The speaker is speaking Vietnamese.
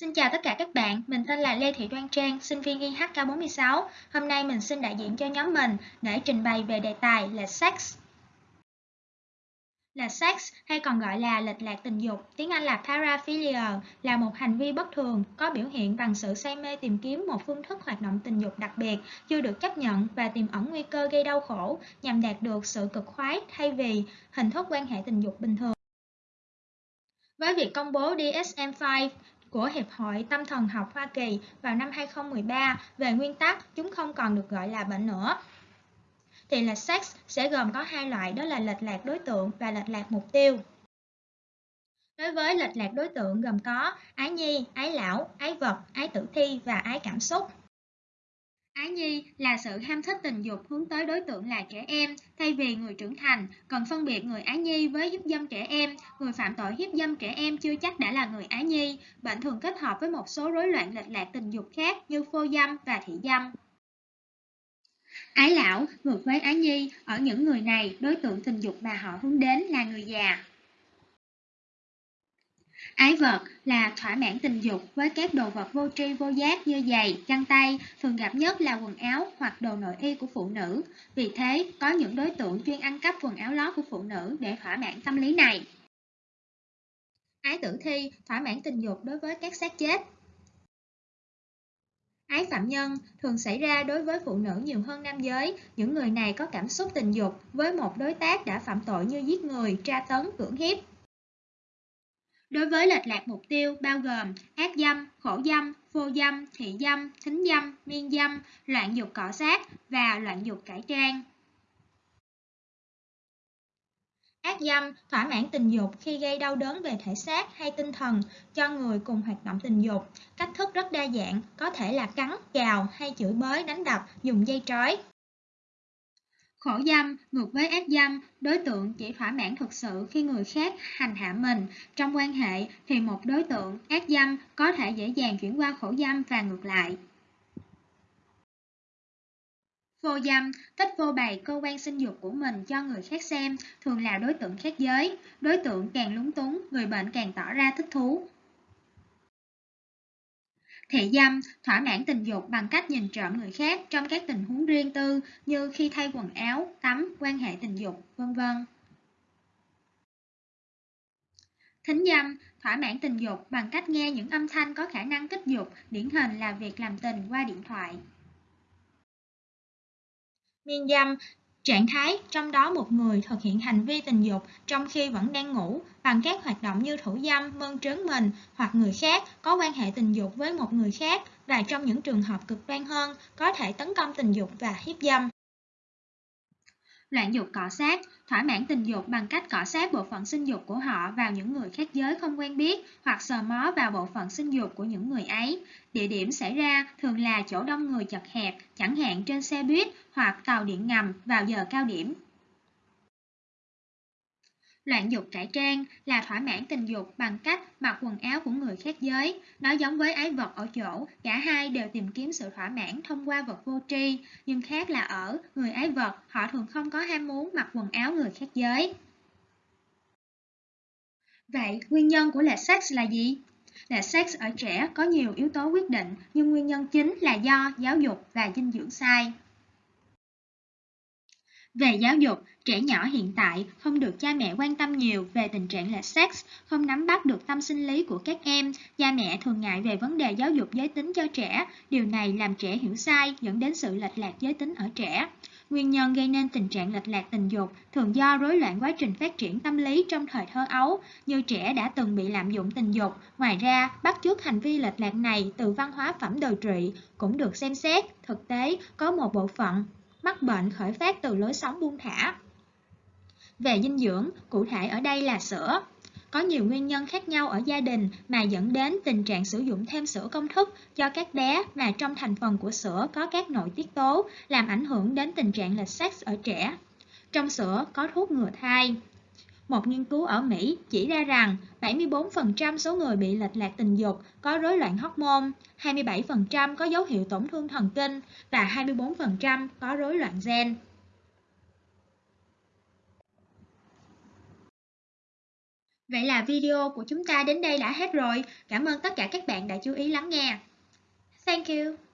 Xin chào tất cả các bạn, mình tên là Lê Thị Đoan Trang, sinh viên IHK46. Hôm nay mình xin đại diện cho nhóm mình để trình bày về đề tài là sex. Là sex hay còn gọi là lệch lạc tình dục, tiếng Anh là paraphilia, là một hành vi bất thường có biểu hiện bằng sự say mê tìm kiếm một phương thức hoạt động tình dục đặc biệt chưa được chấp nhận và tiềm ẩn nguy cơ gây đau khổ nhằm đạt được sự cực khoái thay vì hình thức quan hệ tình dục bình thường. Với việc công bố DSM-5 của Hiệp hội Tâm thần học Hoa Kỳ vào năm 2013 về nguyên tắc chúng không còn được gọi là bệnh nữa. Thì lệch sex sẽ gồm có hai loại đó là lệch lạc đối tượng và lệch lạc mục tiêu. Đối với lệch lạc đối tượng gồm có ái nhi, ái lão, ái vật, ái tử thi và ái cảm xúc. Ái nhi là sự ham thích tình dục hướng tới đối tượng là trẻ em thay vì người trưởng thành, cần phân biệt người ái nhi với hiếp dâm trẻ em. Người phạm tội hiếp dâm trẻ em chưa chắc đã là người ái nhi. Bệnh thường kết hợp với một số rối loạn lệch lạc tình dục khác như phô dâm và thị dâm. Ái lão ngược với ái nhi, ở những người này, đối tượng tình dục mà họ hướng đến là người già. Ái vật là thỏa mãn tình dục với các đồ vật vô tri vô giác như giày, găng tay, thường gặp nhất là quần áo hoặc đồ nội y của phụ nữ. Vì thế, có những đối tượng chuyên ăn cắp quần áo lót của phụ nữ để thỏa mãn tâm lý này. Ái tử thi thỏa mãn tình dục đối với các xác chết. Ái phạm nhân thường xảy ra đối với phụ nữ nhiều hơn nam giới. Những người này có cảm xúc tình dục với một đối tác đã phạm tội như giết người, tra tấn, cưỡng hiếp. Đối với lệch lạc mục tiêu bao gồm ác dâm, khổ dâm, vô dâm, thị dâm, thính dâm, miên dâm, loạn dục cỏ sát và loạn dục cải trang. Ác dâm thỏa mãn tình dục khi gây đau đớn về thể xác hay tinh thần cho người cùng hoạt động tình dục. Cách thức rất đa dạng, có thể là cắn, cào hay chửi bới, đánh đập, dùng dây trói. Khổ dâm ngược với ác dâm, đối tượng chỉ thỏa mãn thực sự khi người khác hành hạ mình. Trong quan hệ thì một đối tượng ác dâm có thể dễ dàng chuyển qua khổ dâm và ngược lại. Vô dâm, thích vô bày cơ quan sinh dục của mình cho người khác xem, thường là đối tượng khác giới. Đối tượng càng lúng túng, người bệnh càng tỏ ra thích thú. Thị dâm thỏa mãn tình dục bằng cách nhìn trộm người khác trong các tình huống riêng tư như khi thay quần áo, tắm, quan hệ tình dục, vân vân. Thính dâm thỏa mãn tình dục bằng cách nghe những âm thanh có khả năng kích dục, điển hình là việc làm tình qua điện thoại. Miên dâm Trạng thái trong đó một người thực hiện hành vi tình dục trong khi vẫn đang ngủ bằng các hoạt động như thủ dâm, mơn trớn mình hoặc người khác có quan hệ tình dục với một người khác và trong những trường hợp cực đoan hơn có thể tấn công tình dục và hiếp dâm. Loạn dục cọ sát, thỏa mãn tình dục bằng cách cọ sát bộ phận sinh dục của họ vào những người khác giới không quen biết hoặc sờ mó vào bộ phận sinh dục của những người ấy. Địa điểm xảy ra thường là chỗ đông người chật hẹp, chẳng hạn trên xe buýt hoặc tàu điện ngầm vào giờ cao điểm. Loạn dục cải trang là thỏa mãn tình dục bằng cách mặc quần áo của người khác giới. Nó giống với ái vật ở chỗ, cả hai đều tìm kiếm sự thỏa mãn thông qua vật vô tri, nhưng khác là ở người ái vật, họ thường không có ham muốn mặc quần áo người khác giới. Vậy, nguyên nhân của lệch sex là gì? Lệch sex ở trẻ có nhiều yếu tố quyết định, nhưng nguyên nhân chính là do giáo dục và dinh dưỡng sai. Về giáo dục, trẻ nhỏ hiện tại không được cha mẹ quan tâm nhiều về tình trạng lệch sex, không nắm bắt được tâm sinh lý của các em. Cha mẹ thường ngại về vấn đề giáo dục giới tính cho trẻ. Điều này làm trẻ hiểu sai, dẫn đến sự lệch lạc giới tính ở trẻ. Nguyên nhân gây nên tình trạng lệch lạc tình dục thường do rối loạn quá trình phát triển tâm lý trong thời thơ ấu, như trẻ đã từng bị lạm dụng tình dục. Ngoài ra, bắt chước hành vi lệch lạc này từ văn hóa phẩm đời trị cũng được xem xét. Thực tế, có một bộ phận mắc bệnh khởi phát từ lối sống buông thả. Về dinh dưỡng, cụ thể ở đây là sữa. Có nhiều nguyên nhân khác nhau ở gia đình mà dẫn đến tình trạng sử dụng thêm sữa công thức cho các bé mà trong thành phần của sữa có các nội tiết tố làm ảnh hưởng đến tình trạng lệch sex ở trẻ. Trong sữa có thuốc ngừa thai. Một nghiên cứu ở Mỹ chỉ ra rằng 74% số người bị lệch lạc tình dục có rối loạn hormone, 27% có dấu hiệu tổn thương thần kinh và 24% có rối loạn gen. Vậy là video của chúng ta đến đây đã hết rồi. Cảm ơn tất cả các bạn đã chú ý lắng nghe. Thank you.